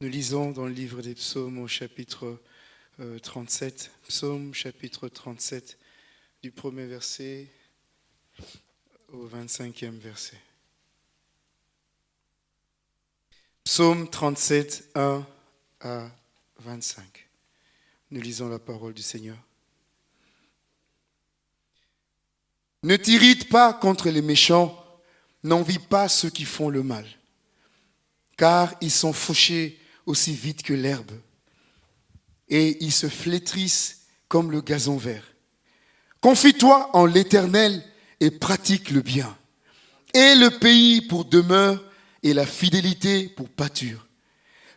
Nous lisons dans le livre des psaumes au chapitre 37, euh, psaume chapitre 37, du premier verset au 25e verset. Psaume 37, 1 à 25. Nous lisons la parole du Seigneur. Ne t'irrite pas contre les méchants, n'envie pas ceux qui font le mal, car ils sont fauchés aussi vite que l'herbe, et ils se flétrissent comme le gazon vert. Confie-toi en l'Éternel et pratique le bien. Et le pays pour demeure et la fidélité pour pâture.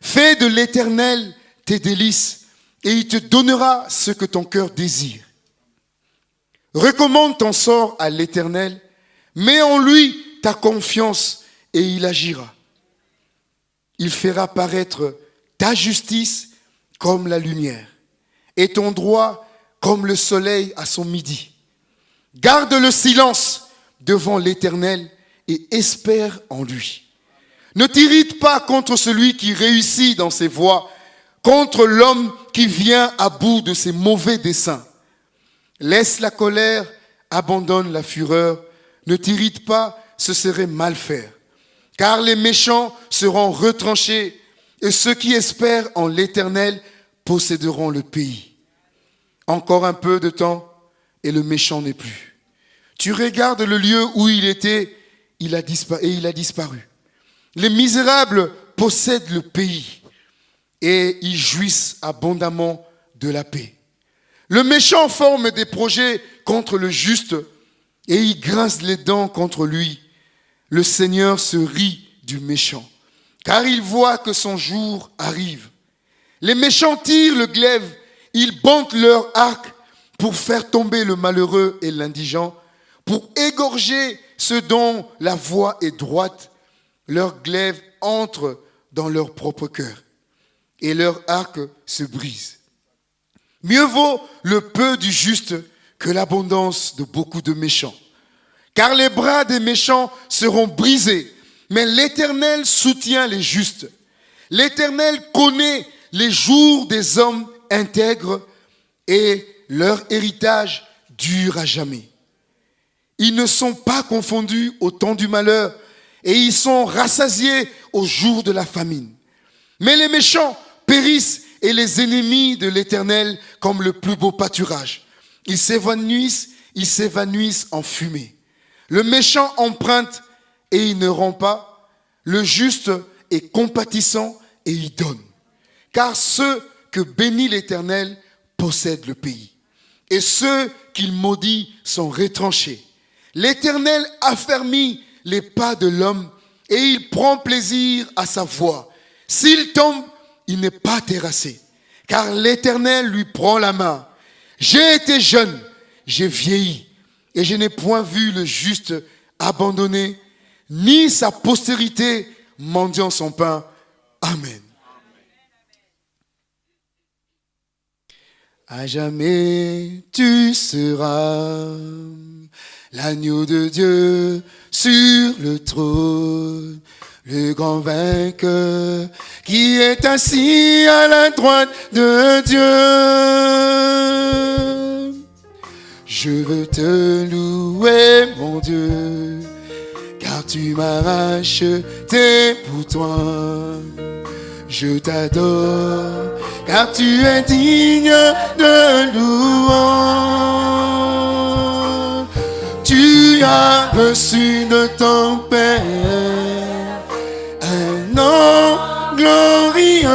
Fais de l'Éternel tes délices et il te donnera ce que ton cœur désire. Recommande ton sort à l'Éternel, mets en lui ta confiance et il agira. Il fera paraître ta justice comme la lumière et ton droit comme le soleil à son midi. Garde le silence devant l'Éternel et espère en lui. Ne t'irrite pas contre celui qui réussit dans ses voies, contre l'homme qui vient à bout de ses mauvais desseins. Laisse la colère, abandonne la fureur, ne t'irrite pas, ce serait mal faire. Car les méchants seront retranchés et ceux qui espèrent en l'Éternel posséderont le pays. Encore un peu de temps et le méchant n'est plus. Tu regardes le lieu où il était il a et il a disparu. Les misérables possèdent le pays et ils jouissent abondamment de la paix. Le méchant forme des projets contre le juste et il grince les dents contre lui. Le Seigneur se rit du méchant, car il voit que son jour arrive. Les méchants tirent le glaive, ils bandent leur arc pour faire tomber le malheureux et l'indigent, pour égorger ceux dont la voie est droite. Leur glaive entre dans leur propre cœur et leur arc se brise. Mieux vaut le peu du juste que l'abondance de beaucoup de méchants. Car les bras des méchants seront brisés, mais l'Éternel soutient les justes. L'Éternel connaît les jours des hommes intègres et leur héritage dure à jamais. Ils ne sont pas confondus au temps du malheur et ils sont rassasiés au jour de la famine. Mais les méchants périssent et les ennemis de l'Éternel comme le plus beau pâturage. Ils s'évanouissent, ils s'évanouissent en fumée. Le méchant emprunte et il ne rend pas. Le juste est compatissant et il donne. Car ceux que bénit l'Éternel possèdent le pays. Et ceux qu'il maudit sont retranchés. L'Éternel affermit les pas de l'homme et il prend plaisir à sa voix. S'il tombe, il n'est pas terrassé, car l'Éternel lui prend la main. J'ai été jeune, j'ai vieilli, et je n'ai point vu le juste abandonné, ni sa postérité mendiant son pain. Amen. À jamais tu seras l'agneau de Dieu sur le trône, le grand vainqueur qui est assis à la droite de Dieu. Je veux te louer, mon Dieu, car tu m'as racheté pour toi. Je t'adore, car tu es digne de louange. Tu as reçu de ton Père un nom glorieux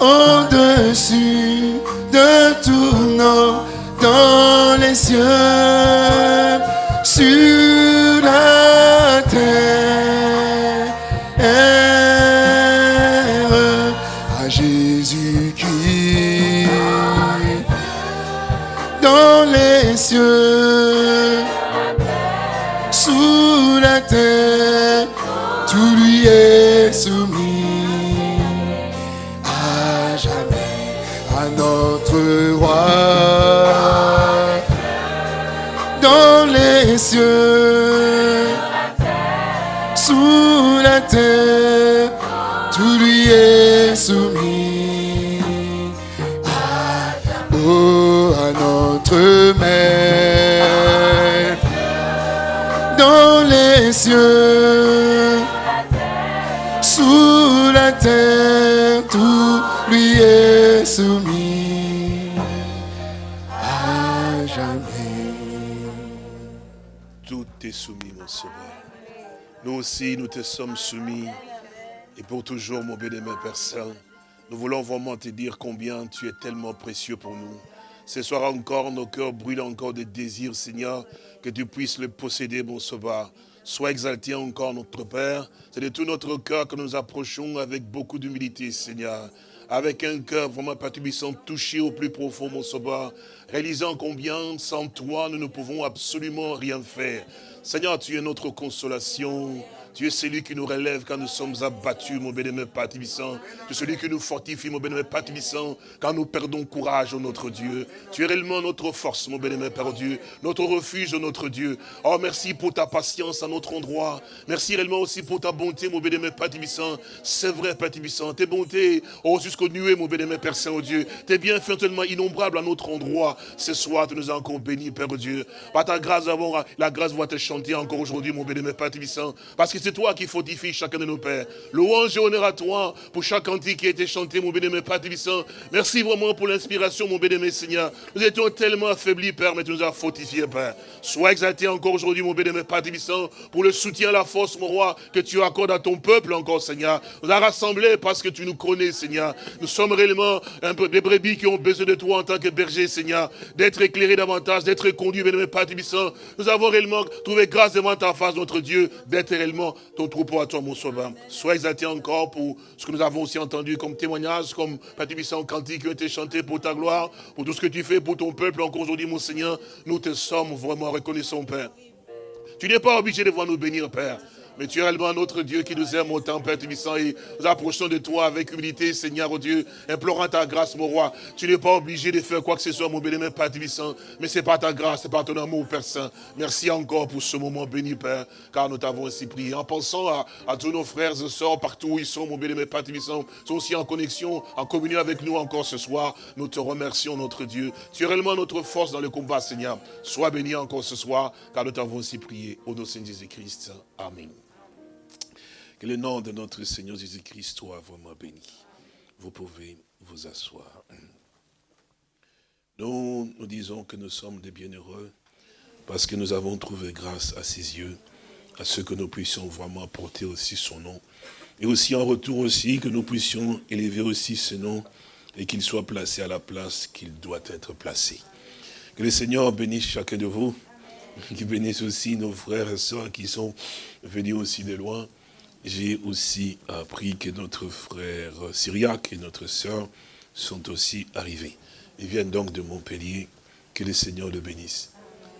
au-dessus de tout nom dans les cieux, sur la terre, à Jésus-Christ, dans les cieux, sous la terre, tout lui est soumis cieux Nous aussi, nous te sommes soumis. Et pour toujours, mon bien-aimé Père Saint, nous voulons vraiment te dire combien tu es tellement précieux pour nous. Ce soir encore, nos cœurs brûlent encore de désirs, Seigneur, que tu puisses le posséder, mon sauveur. Sois exalté encore, notre Père. C'est de tout notre cœur que nous approchons avec beaucoup d'humilité, Seigneur. Avec un cœur vraiment patubissant, touché au plus profond, mon sauveur. Réalisant combien, sans toi, nous ne pouvons absolument rien faire. Seigneur, tu es notre consolation. Tu es celui qui nous relève quand nous sommes abattus, mon bénémoine Père. Tu es celui qui nous fortifie, mon bénémoine Père quand nous perdons courage, oh notre Dieu. Tu es réellement notre force, mon bénémoine Père Dieu, notre refuge, oh notre Dieu. Oh, merci pour ta patience à notre endroit. Merci réellement aussi pour ta bonté, mon bénémoine Père Tibissant. C'est vrai, Père Tibissant, tes bontés, oh, jusqu'au nuée, mon bénémoine Père Saint, oh Dieu. Tes bienfaits tellement innombrables à notre endroit. Ce soir, tu nous as encore bénis, Père Dieu. Par ta grâce, la grâce va te chanter encore aujourd'hui, mon bénémoine Père. Parce que c'est toi qui fortifie chacun de nos pères. Louange et honneur à toi pour chaque cantique qui a été chanté, mon bénémoine Père Tibissant. Merci vraiment pour l'inspiration, mon bénémoine Seigneur. Nous étions tellement affaiblis, Père, mais tu nous as fortifiés, Père. Sois exalté encore aujourd'hui, mon bénémoine Père Tibissant, pour le soutien, la force, mon roi, que tu accordes à ton peuple encore, Seigneur. Nous as rassemblés parce que tu nous connais, Seigneur. Nous sommes réellement un peu des brebis qui ont besoin de toi en tant que berger, Seigneur. D'être éclairés davantage, d'être conduits, bénémoine Père Tibissant. Nous avons réellement trouvé grâce devant ta face, notre Dieu, d'être réellement ton troupeau à toi, mon sauveur. Sois exalté encore pour ce que nous avons aussi entendu comme témoignage, comme Patibissant cantique qui ont été chantés pour ta gloire, pour tout ce que tu fais pour ton peuple encore aujourd'hui, mon Seigneur. Nous te sommes vraiment reconnaissants, Père. Tu n'es pas obligé de voir nous bénir, Père. Mais tu es réellement notre Dieu qui nous aime autant, Père Tibissant, et nous approchons de toi avec humilité, Seigneur, oh Dieu, implorant ta grâce, mon roi. Tu n'es pas obligé de faire quoi que ce soit, mon béni, Père Tibissant, mais c'est par ta grâce, c'est par ton amour, Père Saint. Merci encore pour ce moment béni, Père, car nous t'avons ainsi prié. En pensant à, tous nos frères et sœurs, partout où ils sont, mon béni, Père Tibissant, sont aussi en connexion, en communion avec nous encore ce soir. Nous te remercions, notre Dieu. Tu es réellement notre force dans le combat, Seigneur. Sois béni encore ce soir, car nous t'avons ainsi prié. Au nom de Jésus-Christ. Amen. Que le nom de notre Seigneur Jésus-Christ soit vraiment béni. Vous pouvez vous asseoir. Nous, nous disons que nous sommes des bienheureux parce que nous avons trouvé grâce à ses yeux, à ce que nous puissions vraiment porter aussi son nom. Et aussi en retour aussi que nous puissions élever aussi ce nom et qu'il soit placé à la place qu'il doit être placé. Que le Seigneur bénisse chacun de vous, qu'il bénisse aussi nos frères et sœurs qui sont venus aussi de loin, j'ai aussi appris que notre frère Syriac et notre sœur sont aussi arrivés. Ils viennent donc de Montpellier. Que le Seigneur le bénisse.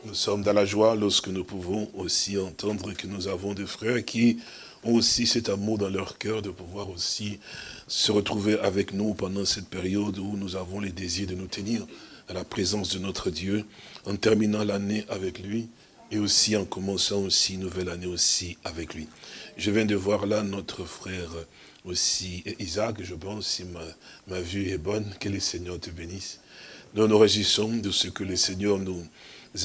Nous sommes dans la joie lorsque nous pouvons aussi entendre que nous avons des frères qui ont aussi cet amour dans leur cœur de pouvoir aussi se retrouver avec nous pendant cette période où nous avons les désirs de nous tenir à la présence de notre Dieu, en terminant l'année avec lui et aussi en commençant aussi une nouvelle année aussi avec lui. Je viens de voir là notre frère aussi, Isaac, je pense, si ma, ma vue est bonne, que le Seigneur te bénisse. Nous nous réjouissons de ce que le Seigneur nous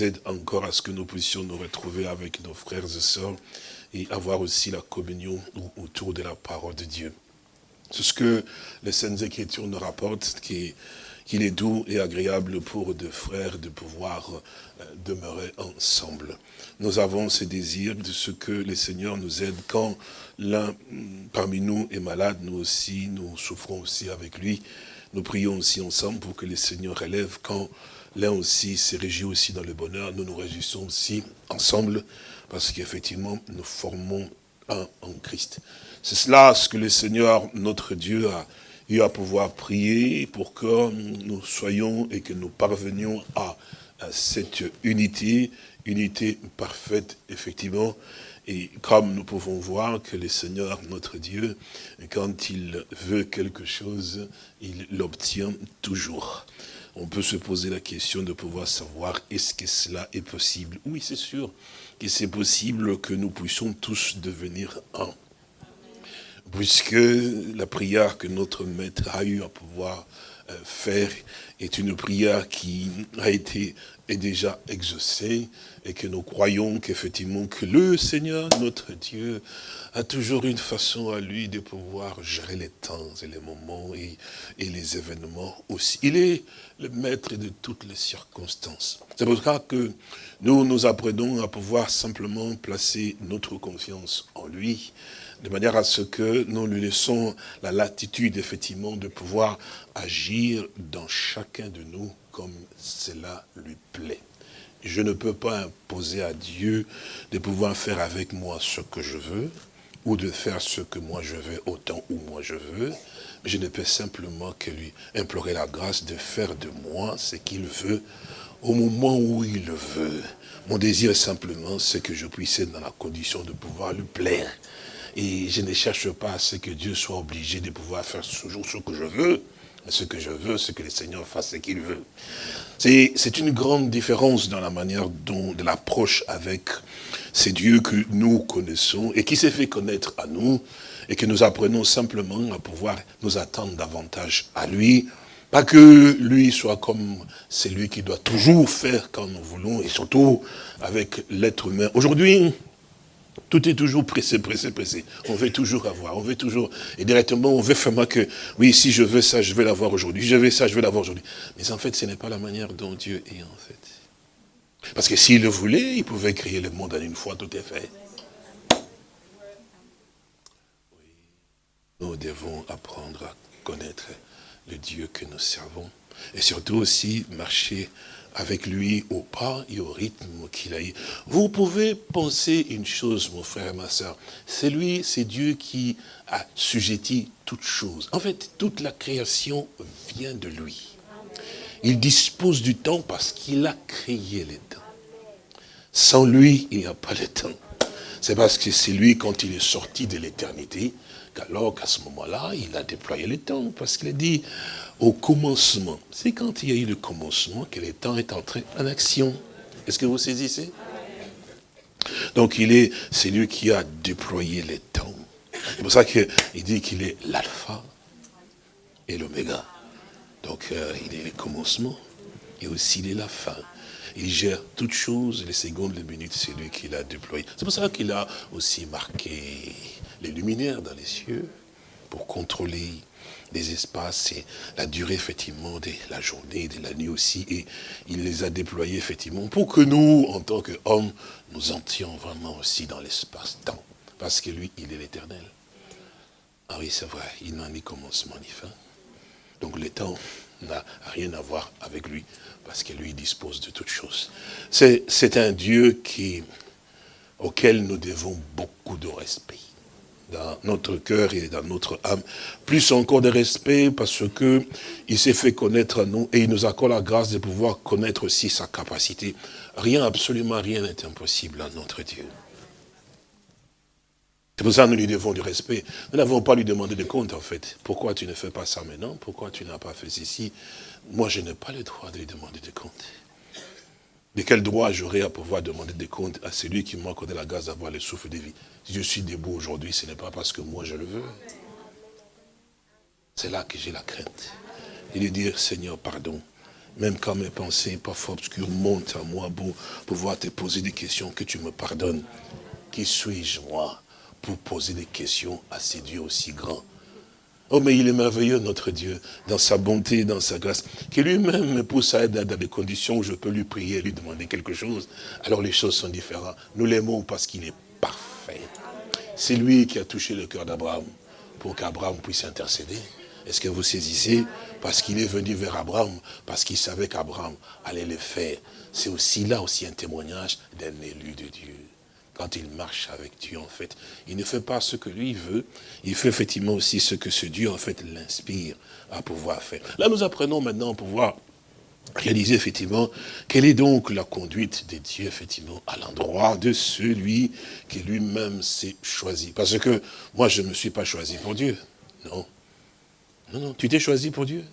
aide encore à ce que nous puissions nous retrouver avec nos frères et sœurs et avoir aussi la communion autour de la parole de Dieu. C'est ce que les Saintes Écritures nous rapportent, qui qu'il est doux et agréable pour deux frères de pouvoir euh, demeurer ensemble. Nous avons ce désir de ce que le Seigneur nous aide quand l'un mm, parmi nous est malade, nous aussi, nous souffrons aussi avec lui. Nous prions aussi ensemble pour que le Seigneur relève quand l'un aussi se réjouit aussi dans le bonheur. Nous nous réjouissons aussi ensemble parce qu'effectivement, nous formons un en Christ. C'est cela ce que le Seigneur, notre Dieu, a à pouvoir prier pour que nous soyons et que nous parvenions à, cette unité, unité parfaite, effectivement. Et comme nous pouvons voir que le Seigneur, notre Dieu, quand il veut quelque chose, il l'obtient toujours. On peut se poser la question de pouvoir savoir est-ce que cela est possible? Oui, c'est sûr que c'est possible que nous puissions tous devenir un. Puisque la prière que notre maître a eu à pouvoir euh, faire est une prière qui a été est déjà exaucée et que nous croyons qu'effectivement que le Seigneur, notre Dieu, a toujours une façon à lui de pouvoir gérer les temps et les moments et, et les événements aussi. Il est le maître de toutes les circonstances. C'est pour ça que nous nous apprenons à pouvoir simplement placer notre confiance en lui de manière à ce que nous lui laissons la latitude, effectivement, de pouvoir agir dans chacun de nous comme cela lui plaît. Je ne peux pas imposer à Dieu de pouvoir faire avec moi ce que je veux, ou de faire ce que moi je veux autant où moi je veux, je ne peux simplement que lui implorer la grâce de faire de moi ce qu'il veut au moment où il veut. Mon désir simplement, c'est que je puisse être dans la condition de pouvoir lui plaire. Et je ne cherche pas à ce que Dieu soit obligé de pouvoir faire toujours ce que je veux. Ce que je veux, c'est que le Seigneur fasse ce qu'il veut. C'est une grande différence dans la manière dont, de l'approche avec ces dieux que nous connaissons et qui s'est fait connaître à nous et que nous apprenons simplement à pouvoir nous attendre davantage à lui. Pas que lui soit comme celui qui doit toujours faire quand nous voulons et surtout avec l'être humain. Aujourd'hui, tout est toujours pressé, pressé, pressé. On veut toujours avoir, on veut toujours, et directement on veut faire que, oui, si je veux ça, je vais l'avoir aujourd'hui, je veux ça, je vais l'avoir aujourd'hui. Mais en fait, ce n'est pas la manière dont Dieu est, en fait. Parce que s'il le voulait, il pouvait créer le monde en une fois, tout est fait. Nous devons apprendre à connaître le Dieu que nous servons. Et surtout aussi marcher avec lui au pas et au rythme qu'il a eu. Vous pouvez penser une chose, mon frère et ma soeur. C'est lui, c'est Dieu qui a sujetti toutes choses. En fait, toute la création vient de lui. Il dispose du temps parce qu'il a créé les temps. Sans lui, il n'y a pas de temps. C'est parce que c'est lui, quand il est sorti de l'éternité, qu'alors qu'à ce moment-là, il a déployé les temps. Parce qu'il a dit, au commencement. C'est quand il y a eu le commencement que le temps est entré en action. Est-ce que vous saisissez? Donc il est, c'est lui qui a déployé les temps. C'est pour ça qu'il dit qu'il est l'alpha et l'oméga. Donc euh, il est le commencement et aussi il est la fin. Il gère toutes choses, les secondes, les minutes, c'est lui qui l'a déployé. C'est pour ça qu'il a aussi marqué les luminaires dans les cieux pour contrôler des espaces et la durée effectivement de la journée, de la nuit aussi. Et il les a déployés effectivement pour que nous, en tant qu'hommes, nous entions vraiment aussi dans l'espace-temps. Parce que lui, il est l'éternel. Ah oui, c'est vrai, il n'a ni commencement ni fin. Donc le temps n'a rien à voir avec lui, parce que lui dispose de toutes choses. C'est un Dieu qui, auquel nous devons beaucoup de respect dans notre cœur et dans notre âme. Plus encore de respect parce que il s'est fait connaître à nous et il nous accorde la grâce de pouvoir connaître aussi sa capacité. Rien, absolument rien n'est impossible à notre Dieu. C'est pour ça que nous lui devons du respect. Nous n'avons pas lui demander de compte, en fait. Pourquoi tu ne fais pas ça maintenant? Pourquoi tu n'as pas fait ceci? Moi, je n'ai pas le droit de lui demander de compte. De quel droit j'aurais à pouvoir demander des comptes à celui qui m'a accordé la grâce d'avoir le souffle de vie? Si je suis debout aujourd'hui, ce n'est pas parce que moi je le veux. C'est là que j'ai la crainte. Et de dire, Seigneur, pardon. Même quand mes pensées parfois obscures montent à moi pour pouvoir te poser des questions, que tu me pardonnes. Qui suis-je, moi, pour poser des questions à ces dieux aussi grands? Oh, mais il est merveilleux, notre Dieu, dans sa bonté, dans sa grâce, qui lui-même me pousse à être dans des conditions où je peux lui prier, lui demander quelque chose. Alors les choses sont différentes. Nous l'aimons parce qu'il est parfait. C'est lui qui a touché le cœur d'Abraham pour qu'Abraham puisse intercéder. Est-ce que vous saisissez? Parce qu'il est venu vers Abraham, parce qu'il savait qu'Abraham allait le faire. C'est aussi là aussi un témoignage d'un élu de Dieu quand il marche avec Dieu, en fait, il ne fait pas ce que lui veut, il fait effectivement aussi ce que ce Dieu, en fait, l'inspire à pouvoir faire. Là, nous apprenons maintenant à pouvoir réaliser, effectivement, quelle est donc la conduite des dieux, effectivement, à l'endroit de celui qui lui-même s'est choisi. Parce que moi, je ne me suis pas choisi pour Dieu. Non. Non, non, tu t'es choisi pour Dieu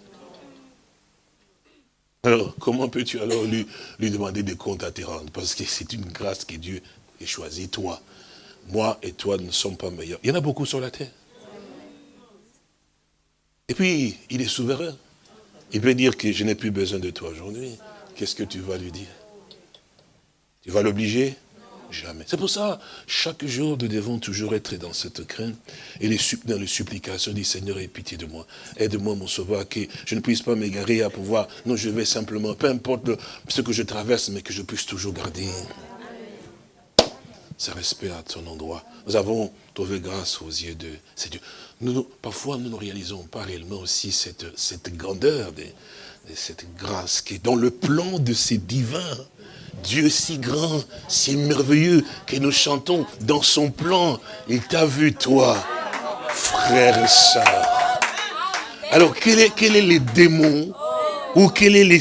alors, comment peux-tu alors lui, lui demander des comptes à te rendre Parce que c'est une grâce que Dieu et choisis toi. Moi et toi ne sommes pas meilleurs. Il y en a beaucoup sur la terre. Et puis, il est souverain. Il peut dire que je n'ai plus besoin de toi aujourd'hui. Qu'est-ce que tu vas lui dire? Tu vas l'obliger? Jamais. C'est pour ça, chaque jour, nous devons toujours être dans cette crainte et les, dans les supplications du Seigneur, aie pitié de moi. Aide-moi, mon sauveur, que je ne puisse pas m'égarer à pouvoir. Non, je vais simplement, peu importe ce que je traverse, mais que je puisse toujours garder ce respect à ton endroit. Nous avons trouvé grâce aux yeux de ces dieux. Nous, parfois, nous ne réalisons pas réellement aussi cette, cette grandeur de, cette grâce qui est dans le plan de ces divins Dieu si grand, si merveilleux, que nous chantons dans son plan. Il t'a vu, toi, frère et soeur. Alors, quel est, quel est les démons ou quel est, les,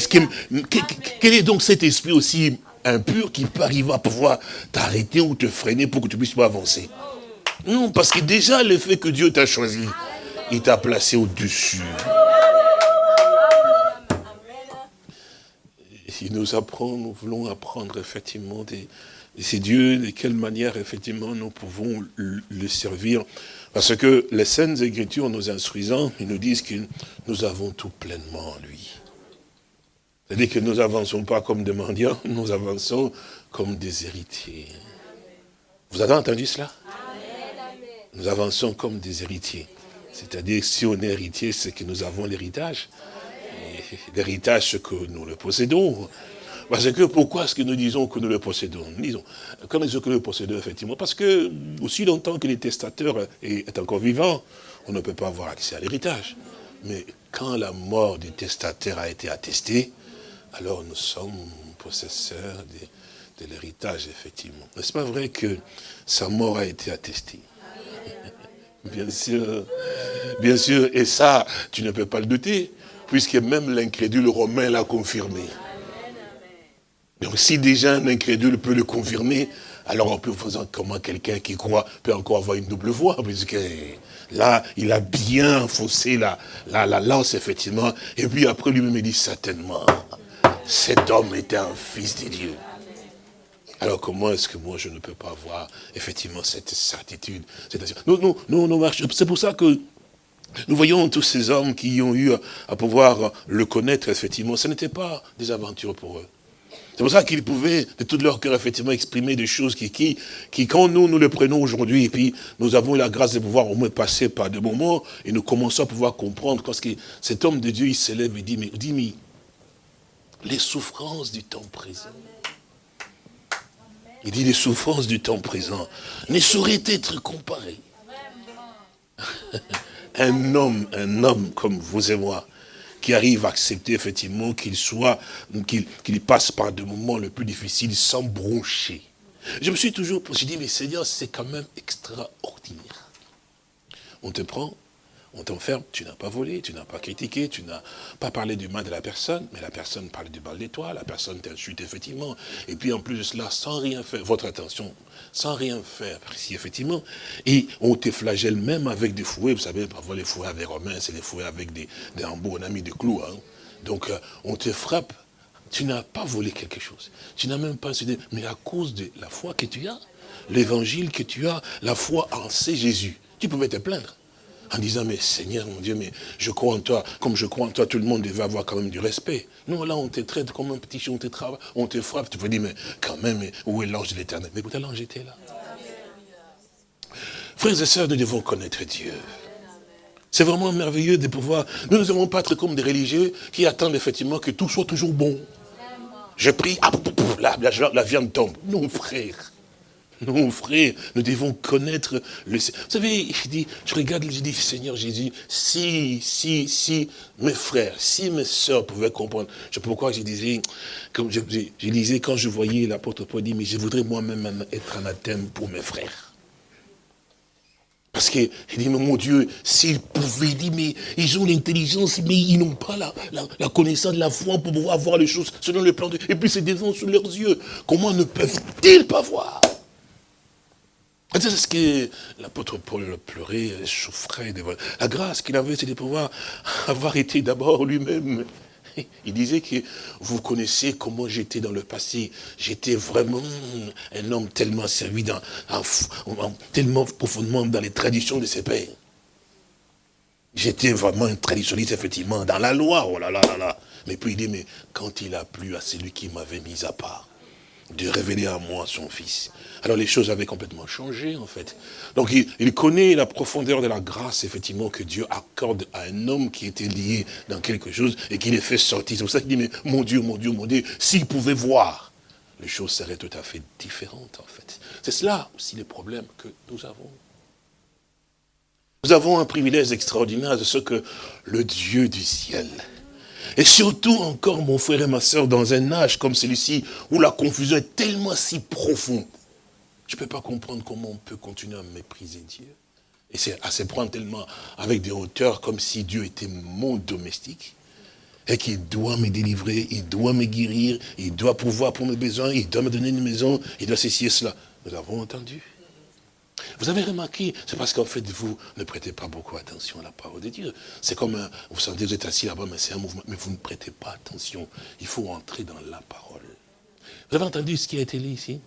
quel est donc cet esprit aussi impur qui peut arriver à pouvoir t'arrêter ou te freiner pour que tu puisses pas avancer Non, parce que déjà le fait que Dieu t'a choisi, il t'a placé au-dessus. il nous apprend, nous voulons apprendre effectivement de, ces dieux, de quelle manière effectivement nous pouvons le servir. Parce que les Saintes Écritures nous instruisant, ils nous disent que nous avons tout pleinement en lui. C'est-à-dire que nous n'avançons pas comme des mendiants, nous avançons comme des héritiers. Vous avez entendu cela? Nous avançons comme des héritiers. C'est-à-dire si on est héritier, c'est que nous avons l'héritage l'héritage que nous le possédons. Parce que pourquoi est-ce que nous disons que nous le possédons? Disons, quand nous disons que nous le possédons, effectivement, parce que aussi longtemps que le testateur est, encore vivant, on ne peut pas avoir accès à l'héritage. Mais quand la mort du testateur a été attestée, alors nous sommes possesseurs de, l'héritage, effectivement. N'est-ce pas vrai que sa mort a été attestée? Bien sûr, bien sûr, et ça, tu ne peux pas le douter puisque même l'incrédule romain l'a confirmé. Donc si déjà un incrédule peut le confirmer, alors on peut faire comment quelqu'un qui croit peut encore avoir une double voix, puisque là, il a bien faussé la, la, la lance, effectivement, et puis après lui-même il dit certainement, cet homme était un fils de Dieu. Alors comment est-ce que moi je ne peux pas avoir effectivement cette certitude non, non, c'est pour ça que nous voyons tous ces hommes qui ont eu à pouvoir le connaître, effectivement. Ce n'était pas des aventures pour eux. C'est pour ça qu'ils pouvaient, de tout leur cœur, effectivement, exprimer des choses qui quand nous, nous les prenons aujourd'hui, et puis nous avons la grâce de pouvoir au moins passer par des moments, et nous commençons à pouvoir comprendre, parce que cet homme de Dieu, il s'élève et dit, mais, dit, mais les souffrances du temps présent, il dit, les souffrances du temps présent ne sauraient être comparées un homme, un homme comme vous et moi, qui arrive à accepter effectivement qu'il soit, qu'il passe par des moments les plus difficiles sans broncher. Je me suis toujours dit, mais Seigneur, c'est quand même extraordinaire. On te prend, on t'enferme, tu n'as pas volé, tu n'as pas critiqué, tu n'as pas parlé du mal de la personne, mais la personne parle du mal de toi, la personne t'insulte effectivement, et puis en plus de cela, sans rien faire, votre attention, sans rien faire, ici effectivement, et on te flagelle même avec des fouets, vous savez, parfois les fouets avec Romains, c'est les fouets avec des, des on a mis des clous, hein. donc euh, on te frappe, tu n'as pas volé quelque chose, tu n'as même pas insulté, mais à cause de la foi que tu as, l'évangile que tu as, la foi en c'est Jésus, tu pouvais te plaindre en disant, mais Seigneur, mon Dieu, mais je crois en toi, comme je crois en toi, tout le monde devait avoir quand même du respect. Non, là, on te traite comme un petit chien, on te travaille, on te frappe, tu peux dire, mais quand même, où est l'ange de l'éternel? Mais écoutez, l'ange était là. Frères et sœurs, nous devons connaître Dieu. C'est vraiment merveilleux de pouvoir... Nous ne devons pas être comme des religieux qui attendent effectivement que tout soit toujours bon. Je prie, ah, la viande tombe. Non, frère. Non, frère, nous devons connaître le Vous savez, je, dis, je regarde, je dis, Seigneur Jésus, si, si, si mes frères, si mes soeurs pouvaient comprendre, je pourquoi je disais, comme je, je quand je voyais l'apôtre Paul dire, mais je voudrais moi-même être anathème pour mes frères. Parce que, il dit, mais mon Dieu, s'ils pouvaient, il dit, mais ils ont l'intelligence, mais ils n'ont pas la, la, connaissance de la foi pour pouvoir voir les choses selon le plan de... Et puis c'est devant sous leurs yeux. Comment ne peuvent-ils pas voir? C'est ce que l'apôtre Paul pleurait, souffrait. La grâce qu'il avait, c'était de pouvoir avoir été d'abord lui-même. Il disait que vous connaissez comment j'étais dans le passé. J'étais vraiment un homme tellement servi, dans, tellement profondément dans les traditions de ses pères. J'étais vraiment un traditionnaliste, effectivement, dans la loi, oh là là là là. Mais puis il dit, mais quand il a plu à celui qui m'avait mis à part, de révéler à moi son fils. Alors les choses avaient complètement changé, en fait. Donc il, il, connaît la profondeur de la grâce, effectivement, que Dieu accorde à un homme qui était lié dans quelque chose et qui les fait sortir. C'est pour ça qu'il dit, mais mon Dieu, mon Dieu, mon Dieu, s'il pouvait voir, les choses seraient tout à fait différentes, en fait. C'est cela aussi le problème que nous avons. Nous avons un privilège extraordinaire de ce que le Dieu du ciel, et surtout encore mon frère et ma soeur dans un âge comme celui-ci, où la confusion est tellement si profonde, je ne peux pas comprendre comment on peut continuer à mépriser Dieu. Et c'est à se prendre tellement avec des hauteurs comme si Dieu était mon domestique et qu'il doit me délivrer, il doit me guérir, il doit pouvoir pour mes besoins, il doit me donner une maison, il doit ceci et cela. Nous avons entendu. Vous avez remarqué, c'est parce qu'en fait, vous ne prêtez pas beaucoup attention à la parole de Dieu. C'est comme, vous sentez, vous êtes assis là-bas, mais c'est un mouvement, mais vous ne prêtez pas attention. Il faut entrer dans la parole. Vous avez entendu ce qui a été dit ici?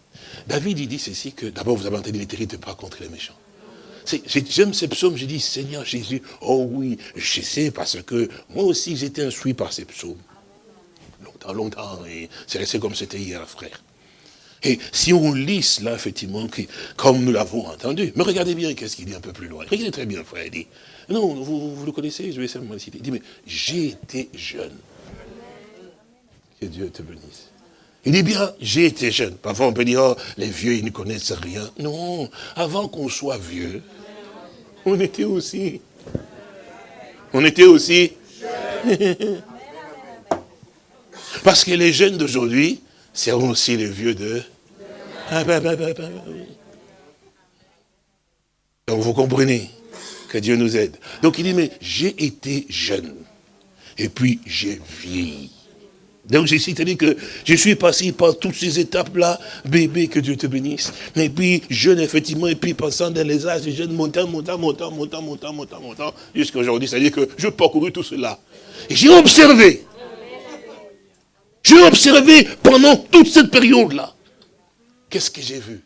David, il dit ceci, que d'abord, vous avez entendu, ne pas contre les méchants. J'aime ces psaumes, je dis, Seigneur Jésus, oh oui, je sais, parce que moi aussi, j'étais instruit par ces psaumes. Longtemps, longtemps, et c'est resté comme c'était hier, frère. Et si on lit cela, effectivement, comme nous l'avons entendu, mais regardez bien qu'est-ce qu'il dit un peu plus loin. Regardez très bien, frère, il dit, non, vous, vous le connaissez, je vais simplement le citer. Il dit, mais j'ai été jeune. Que Dieu te bénisse. Il dit bien, j'ai été jeune. Parfois on peut dire, oh, les vieux, ils ne connaissent rien. Non, avant qu'on soit vieux, on était aussi. On était aussi. Parce que les jeunes d'aujourd'hui seront aussi les vieux de ah, bah, bah, bah, Donc vous comprenez que Dieu nous aide. Donc il dit, mais j'ai été jeune. Et puis j'ai vieilli. Donc j'ai cité que je suis passé par toutes ces étapes-là, bébé, que Dieu te bénisse. Et puis jeune, effectivement, et puis passant dans les âges de jeunes, montant, montant, montant, montant, montant, montant, montant, jusqu'à aujourd'hui. C'est-à-dire que je parcouru tout cela. Et j'ai observé. J'ai observé pendant toute cette période-là Qu'est-ce que j'ai vu?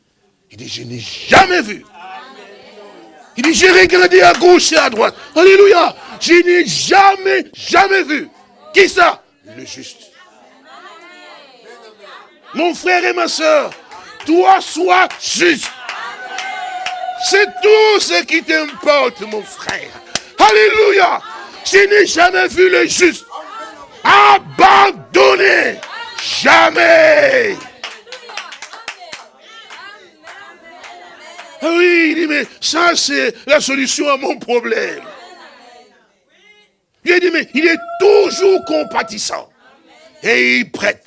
Il dit, je n'ai jamais vu. Il dit, j'ai regardé à gauche et à droite. Alléluia. Je n'ai jamais, jamais vu. Qui ça? Le juste. Mon frère et ma soeur, toi sois juste. C'est tout ce qui t'importe, mon frère. Alléluia. Je n'ai jamais vu le juste abandonné. Jamais. Ah oui, il dit, mais ça c'est la solution à mon problème. Il dit, mais il est toujours compatissant. Et il prête.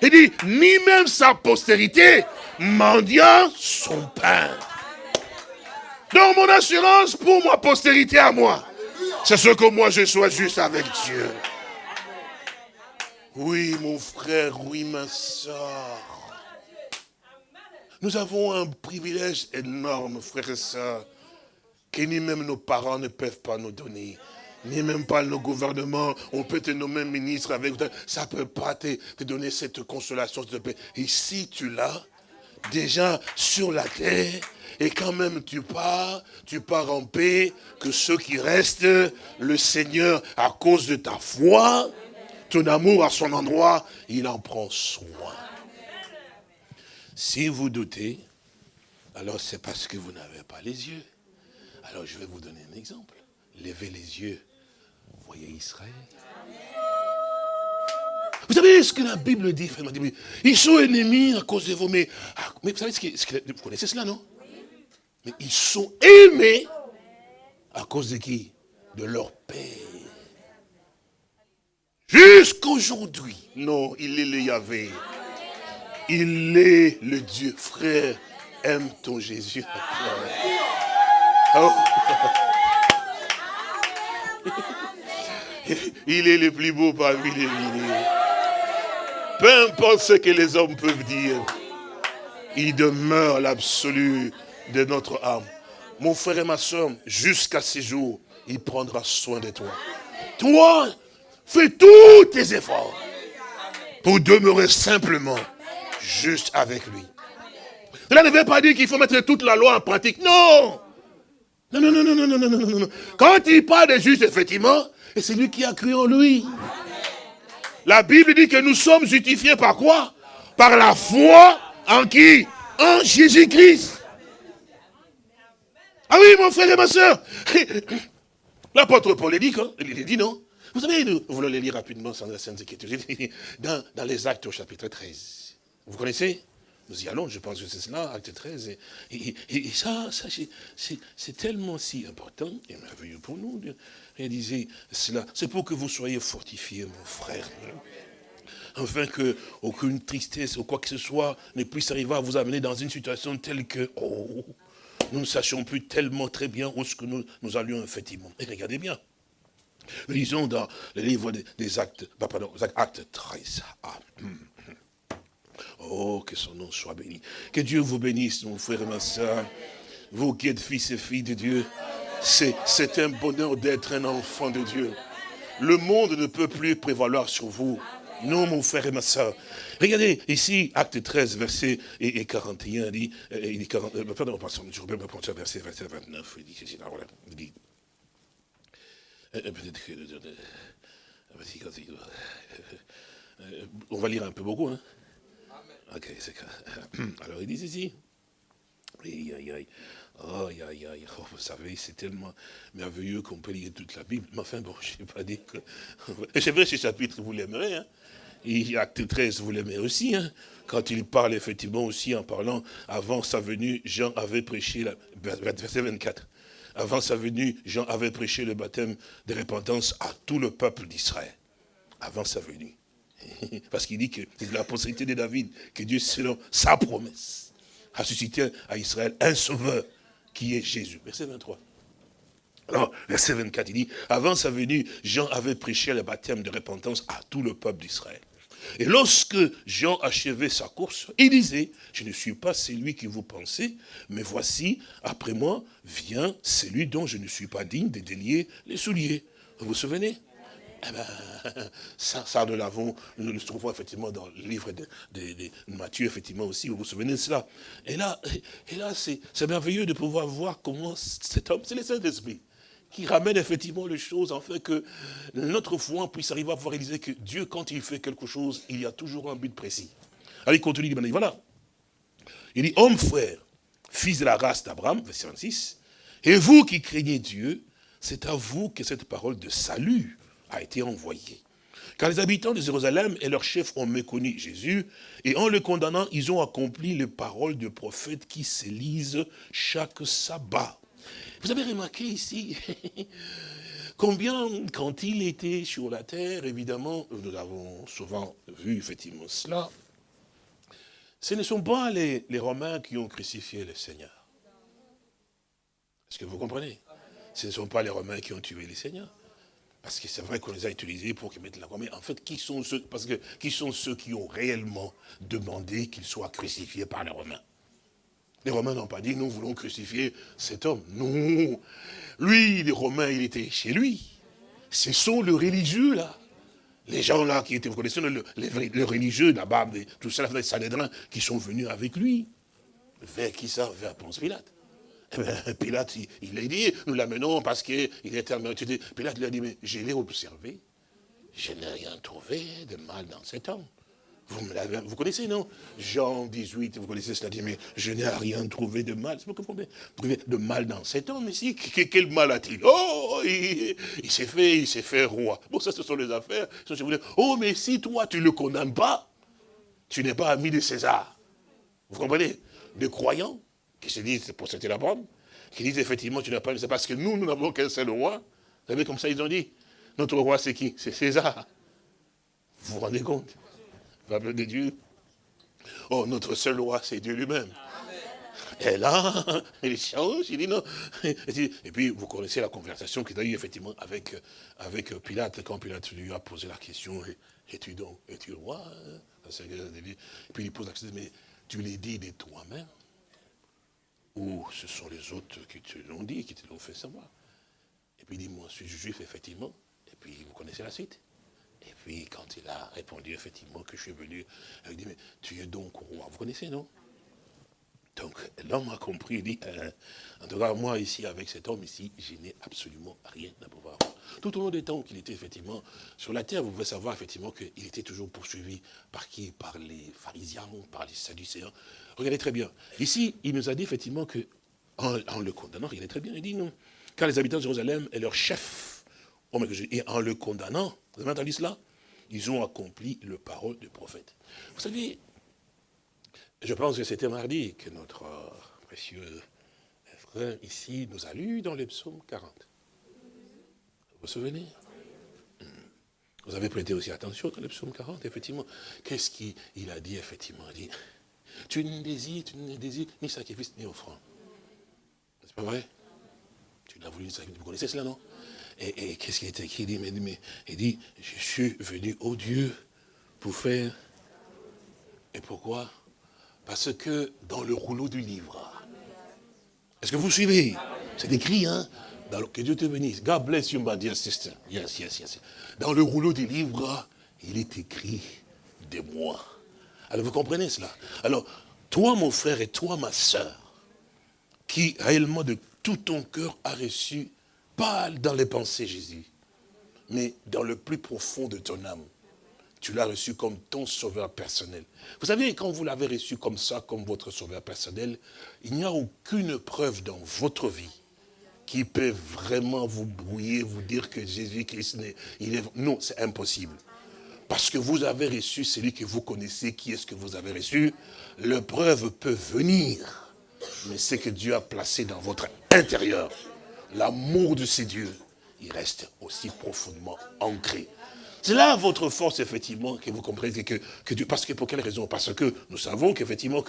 Il dit, ni même sa postérité mendiant son pain. Donc mon assurance pour ma postérité à moi, c'est ce que moi je sois juste avec Dieu. Oui, mon frère, oui, ma soeur. Nous avons un privilège énorme, frères et sœurs, que ni même nos parents ne peuvent pas nous donner. Ni même pas nos gouvernements, on peut te nommer ministre avec ça ne peut pas te, donner cette consolation, de paix. Si tu l'as, déjà sur la terre, et quand même tu pars, tu pars en paix, que ceux qui restent, le Seigneur, à cause de ta foi, ton amour à son endroit, il en prend soin. Si vous doutez, alors c'est parce que vous n'avez pas les yeux. Alors je vais vous donner un exemple. Levez les yeux, voyez Israël. Vous savez ce que la Bible dit, frère Ils sont ennemis à cause de vous, mais, ah, mais vous savez ce que, vous connaissez cela, non? Mais ils sont aimés à cause de qui? De leur Père. Jusqu'aujourd'hui, non, il est le Yahvé. Il est le Dieu. Frère, aime ton Jésus. Oh. Il est le plus beau parmi les milliers. Peu importe ce que les hommes peuvent dire, il demeure l'absolu de notre âme. Mon frère et ma soeur, jusqu'à ce jour, il prendra soin de toi. Toi, fais tous tes efforts pour demeurer simplement juste avec lui. Cela ne veut pas dire qu'il faut mettre toute la loi en pratique. Non Non, non, non, non, non, non, non, non, non. Quand il parle de juste, effectivement, c'est lui qui a cru en lui. La Bible dit que nous sommes justifiés par quoi? Par la foi en qui? En Jésus-Christ. Ah oui, mon frère et ma soeur. L'apôtre Paul dit, hein, il dit non? Vous savez, nous voulons les lire rapidement sans la Sainte Écriture. Dans, dans les actes au chapitre 13. Vous connaissez? Nous y allons, je pense que c'est cela, acte 13. Et, ça, c'est tellement si important et merveilleux pour nous de réaliser cela. C'est pour que vous soyez fortifiés, mon frère afin que aucune tristesse ou quoi que ce soit ne puisse arriver à vous amener dans une situation telle que, oh, nous ne sachions plus tellement très bien où ce que nous, allions effectivement. Et regardez bien. Lisons dans le livre des, actes, pardon, actes 13. Ah, hum. Oh, que son nom soit béni. Que Dieu vous bénisse, mon frère et ma soeur. Vous qui êtes fils et filles de Dieu, c'est un bonheur d'être un enfant de Dieu. Le monde ne peut plus prévaloir sur vous. Non, mon frère et ma soeur. Regardez, ici, acte 13, verset et, 41, il dit, il dit 40, euh, pardon, je vais prendre verset, verset 29, il dit, c'est là, voilà, il dit, euh, euh, peut-être que, on va lire un peu beaucoup, hein. Alors, il dit ici, aïe, aïe, aïe, aïe, aïe, aïe, oh, vous savez, c'est tellement merveilleux qu'on peut lire toute la Bible, mais enfin, bon, je n'ai pas dit que... C'est vrai, ce chapitre, vous l'aimerez, hein. Acte 13, vous l'aimez aussi, hein, quand il parle effectivement aussi en parlant, avant sa venue, Jean avait prêché, la, verset 24, avant sa venue, Jean avait prêché le baptême de repentance à tout le peuple d'Israël, avant sa venue. Parce qu'il dit que c'est la postérité de David, que Dieu, selon sa promesse, a suscité à Israël un sauveur, qui est Jésus. Verset 23. Alors, verset 24, il dit, avant sa venue, Jean avait prêché le baptême de repentance à tout le peuple d'Israël. Et lorsque Jean achevait sa course, il disait, je ne suis pas celui que vous pensez, mais voici, après moi, vient celui dont je ne suis pas digne de délier les souliers. Vous vous souvenez? Eh ben, ça, ça, nous l'avons, nous le trouvons effectivement dans le livre de, Matthieu, effectivement aussi, vous vous souvenez de cela. Et là, et là c'est merveilleux de pouvoir voir comment cet homme, c'est le Saint-Esprit qui ramène effectivement les choses, en fait que notre foi puisse arriver à pouvoir réaliser que Dieu, quand il fait quelque chose, il y a toujours un but précis. Alors il continue, il dit, voilà. Il dit, homme frère, fils de la race d'Abraham, verset 26, et vous qui craignez Dieu, c'est à vous que cette parole de salut a été envoyée. Car les habitants de Jérusalem et leurs chefs ont méconnu Jésus, et en le condamnant, ils ont accompli les paroles de prophètes qui se lisent chaque sabbat. Vous avez remarqué ici combien, quand il était sur la terre, évidemment, nous avons souvent vu effectivement cela, ce ne sont pas les, Romains qui ont crucifié le Seigneur. Est-ce que vous comprenez? Ce ne sont pas les Romains qui ont tué le Seigneur. Parce que c'est vrai qu'on les a utilisés pour qu'ils mettent la croix. Mais en fait, qui sont ceux, qui ont réellement demandé qu'il soit crucifié par les Romains? Les Romains n'ont pas dit, nous voulons crucifier cet homme. Non. Lui, les Romains, il était chez lui. Ce sont les religieux, là. Les gens, là, qui étaient, vous connaissez, les, religieux, là-bas, tout ça, les Sanhédrins, qui sont venus avec lui. Vers qui ça Vers Ponce Pilate. Bien, Pilate, il, a dit, nous l'amenons parce qu'il est tellement Pilate lui a dit, mais je l'ai observé. Je n'ai rien trouvé de mal dans cet homme. Vous, vous connaissez, non? Jean 18, vous connaissez cela, dit, mais je n'ai rien trouvé de mal. Vous de mal dans cet homme ici. Quel mal a-t-il? Oh, il, s'est fait, il s'est fait roi. Bon, ça, ce sont les affaires. Oh, mais si toi, tu ne le condamnes pas, tu n'es pas ami de César. Vous comprenez? Des croyants qui se disent, pour cette la bonne, qui disent effectivement, tu n'as pas, c'est parce que nous, nous n'avons qu'un seul roi. Vous savez, comme ça, ils ont dit. Notre roi, c'est qui? C'est César. Vous vous rendez compte? Peuple de Dieu. Oh, notre seul roi, c'est Dieu lui-même. Et là, il change, il dit non. Et puis, vous connaissez la conversation qu'il a eu effectivement avec, avec Pilate, quand Pilate lui a posé la question, es-tu donc, es-tu roi? Et puis il pose la question, mais tu l'as dit de toi-même? Ou ce sont les autres qui te l'ont dit, qui te l'ont fait savoir Et puis il dit, moi je suis juif, effectivement. Et puis vous connaissez la suite. Et puis, quand il a répondu effectivement que je suis venu, il dit, mais tu es donc roi. Vous connaissez, non? Donc l'homme a compris, il dit, euh, en tout cas moi ici, avec cet homme ici, je n'ai absolument rien à pouvoir voir. Tout au long des temps qu'il était effectivement sur la terre, vous pouvez savoir effectivement qu'il était toujours poursuivi par qui? Par les pharisiens, par les sadducéens. Regardez très bien. Ici, il nous a dit effectivement que, en, le condamnant, regardez très bien, il dit non. Car les habitants de Jérusalem et leur chef, et en le condamnant, vous avez entendu cela? Ils ont accompli le parole du prophète. Vous savez, je pense que c'était mardi que notre précieux frère ici nous a lu dans les psaumes 40. Vous vous souvenez? Hmm. Vous avez prêté aussi attention dans les psaumes 40, effectivement. Qu'est-ce qu'il a dit, effectivement? Il dit, tu ne désires, tu ne désires ni sacrifice ni offrande. C'est pas vrai? Tu l'as voulu, vous connaissez cela, non? Et, qu'est-ce qu'il est écrit? Il dit, il dit, je suis venu au Dieu pour faire. Et pourquoi? Parce que dans le rouleau du livre, est-ce que vous suivez? C'est écrit, hein? Que Dieu te bénisse. God bless you, my dear sister. Yes, yes, yes. Dans le rouleau du livre, il est écrit de moi. Alors vous comprenez cela? Alors, toi mon frère et toi ma soeur, qui réellement de tout ton cœur a reçu, pas dans les pensées Jésus, mais dans le plus profond de ton âme, tu l'as reçu comme ton sauveur personnel. Vous savez, quand vous l'avez reçu comme ça, comme votre sauveur personnel, il n'y a aucune preuve dans votre vie qui peut vraiment vous brouiller, vous dire que Jésus-Christ, il est... Non, c'est impossible. Parce que vous avez reçu celui que vous connaissez, qui est-ce que vous avez reçu, l'épreuve peut venir. Mais c'est que Dieu a placé dans votre intérieur, l'amour de ces dieux, il reste aussi profondément ancré. C'est là votre force, effectivement, que vous comprenez que, que Dieu... Parce que pour quelle raison? Parce que nous savons qu'effectivement,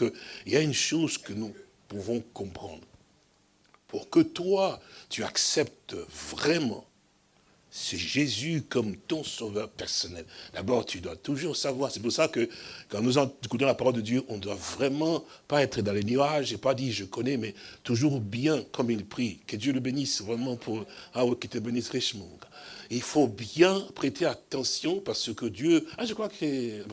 il y a une chose que nous pouvons comprendre. Pour que toi, tu acceptes vraiment c'est Jésus comme ton sauveur personnel. D'abord, tu dois toujours savoir. C'est pour ça que quand nous écoutons la parole de Dieu, on ne doit vraiment pas être dans les nuages et pas dire je connais, mais toujours bien comme il prie. Que Dieu le bénisse vraiment pour, ah oui, qu'il te bénisse richement. Il faut bien prêter attention parce que Dieu, ah je crois que,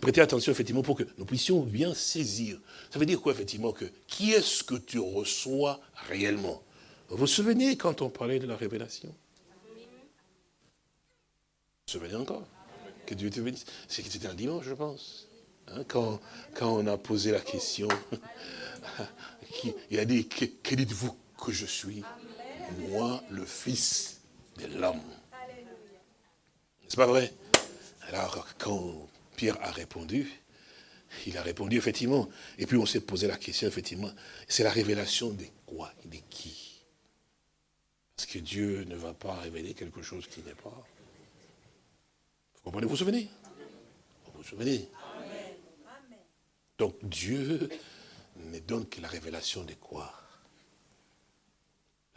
prêter attention effectivement pour que nous puissions bien saisir. Ça veut dire quoi effectivement que, qui est-ce que tu reçois réellement? Vous vous souvenez quand on parlait de la révélation? Vous vous souvenez encore? Que Dieu te bénisse. C'était un dimanche, je pense. Hein, quand, quand on a posé la question, il a dit, que, dites-vous que je suis? Moi, le Fils de l'homme. C'est pas vrai? Alors, quand Pierre a répondu, il a répondu effectivement. Et puis on s'est posé la question, effectivement, c'est la révélation de quoi? De qui? Parce que Dieu ne va pas révéler quelque chose qui n'est pas. Vous comprenez, vous vous souvenez? Vous vous souvenez? Donc Dieu ne donne que la révélation de quoi?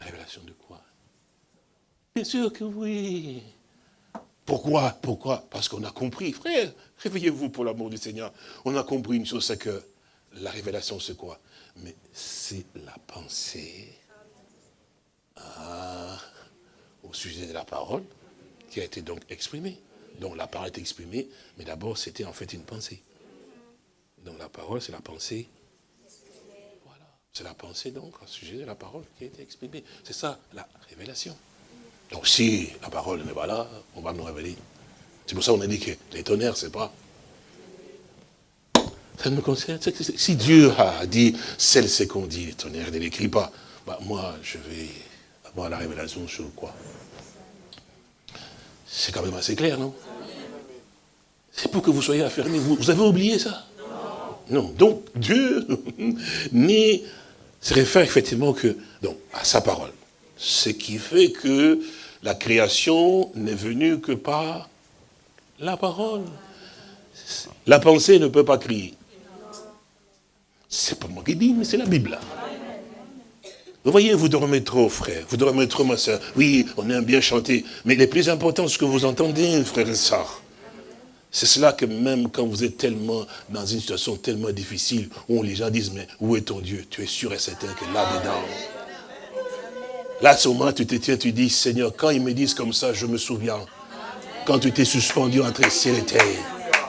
La révélation de quoi? Bien sûr que oui. Pourquoi Pourquoi? Parce qu'on a compris. Frère, réveillez-vous pour l'amour du Seigneur. On a compris une chose, c'est que la révélation, c'est quoi? Mais c'est la pensée ah, au sujet de la parole qui a été donc exprimée. Donc la parole est exprimée, mais d'abord c'était en fait une pensée. Donc la parole, c'est la pensée. Voilà. C'est la pensée donc au sujet de la parole qui a été exprimée. C'est ça la révélation. Donc si la parole n'est pas là, on va nous révéler. C'est pour ça qu'on a dit que les tonnerres, c'est pas. Ça me concerne. Si Dieu a dit, celle c'est qu'on dit, les tonnerres, ne l'écrit pas, bah, moi je vais avoir la révélation sur quoi? C'est quand même assez clair, non? C'est pour que vous soyez affermis. Vous, avez oublié ça? Non. Donc, Dieu se réfère effectivement que, donc, à sa parole. Ce qui fait que la création n'est venue que par la parole. La pensée ne peut pas crier. C'est pas moi qui dis, mais c'est la Bible. Vous voyez, vous dormez trop, frère. Vous dormez trop, ma soeur. Oui, on aime bien chanter. Mais le plus important, ce que vous entendez, frère et soeur, c'est cela que même quand vous êtes tellement dans une situation tellement difficile, où les gens disent, mais où est ton Dieu? Tu es sûr et certain que là-dedans, là, ce moment, tu te tiens, tu dis, Seigneur, quand ils me disent comme ça, je me souviens. Quand tu t'es suspendu entre ciel et terre.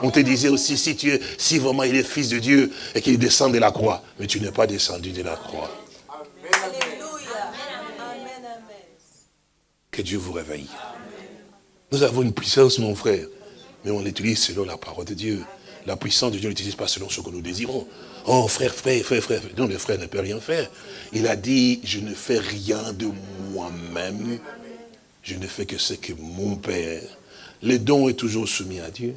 On te disait aussi, si tu es, si vraiment il est fils de Dieu et qu'il descend de la croix, mais tu n'es pas descendu de la croix. Que Dieu vous réveille. Nous avons une puissance, mon frère, mais on l'utilise selon la parole de Dieu. La puissance de Dieu, ne l'utilise pas selon ce que nous désirons. Oh, frère, frère, frère, frère. Non, le frère ne peut rien faire. Il a dit, je ne fais rien de moi-même. Je ne fais que ce que mon Père. Les dons est toujours soumis à Dieu.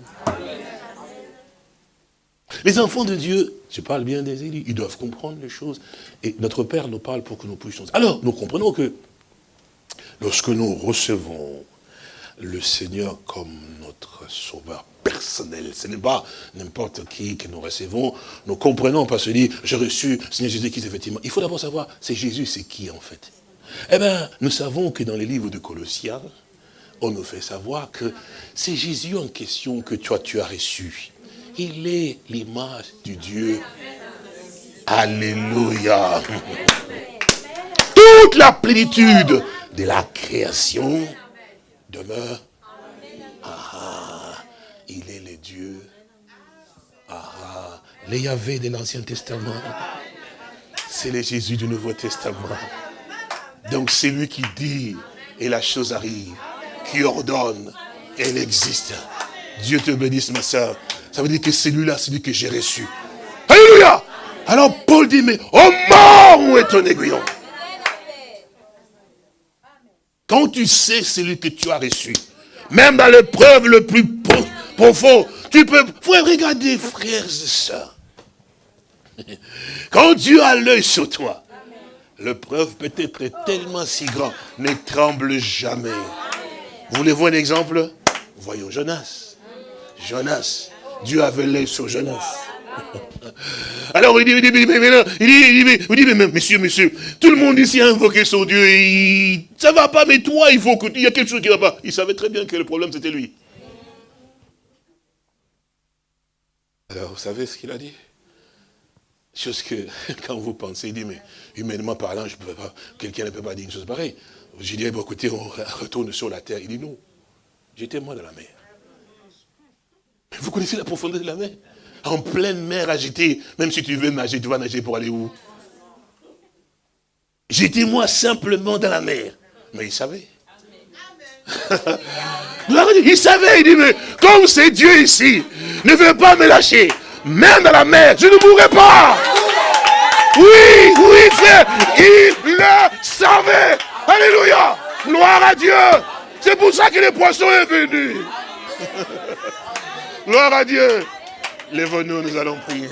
Les enfants de Dieu, je parle bien des élus, ils doivent comprendre les choses. Et notre Père nous parle pour que nous puissions... Alors, nous comprenons que lorsque nous recevons le Seigneur comme notre sauveur personnel. Ce n'est pas n'importe qui que nous recevons. Nous comprenons parce que dit, j'ai reçu Seigneur Jésus-Christ, effectivement. Il faut d'abord savoir, c'est Jésus, c'est qui en fait Eh bien, nous savons que dans les livres de Colossiens, on nous fait savoir que c'est Jésus en question que toi tu as reçu. Il est l'image du Dieu. Alléluia. Toute la plénitude de la création demeure. Ah, il est le Dieu. Ah, le Yahvé de l'Ancien Testament. C'est le Jésus du Nouveau Testament. Donc c'est lui qui dit, et la chose arrive, qui ordonne, elle existe. Dieu te bénisse, ma soeur. Ça veut dire que c'est lui que j'ai reçu. Alléluia Alors Paul dit, mais oh mort, où est ton aiguillon? Quand tu sais celui que tu as reçu, même dans l'épreuve le plus profond, tu peux... Faut regarder, frères et sœurs. Quand Dieu a l'œil sur toi, l'épreuve peut être tellement si grande, ne tremble jamais. Vous voulez voir un exemple? Voyons Jonas. Jonas. Dieu avait l'œil sur Jonas. Alors il dit, il dit, mais, il dit, il dit, mais, monsieur, monsieur, tout le monde ici a invoqué son Dieu, et ça va pas, mais toi, il faut que, il y a quelque chose qui va pas. Il savait très bien que le problème c'était lui. Alors vous savez ce qu'il a dit? Chose que, quand vous pensez, il dit, mais humainement parlant, je peux pas, quelqu'un ne peut pas dire une chose pareille. J'ai dit, bon, écoutez, on retourne sur la terre. Il dit, non, j'étais moi dans la mer. Vous connaissez la profondeur de la mer? En pleine mer agitée. Même si tu veux nager, tu vas nager pour aller où? J'étais moi simplement dans la mer. Mais il savait. il savait, il dit, mais comme c'est Dieu ici, ne veut pas me lâcher. Même dans la mer, je ne mourrai pas. Oui, oui, frère, il le savait. Alléluia. Gloire à Dieu. C'est pour ça que le poisson est venu. Gloire à Dieu. Lève-nous, nous allons prier.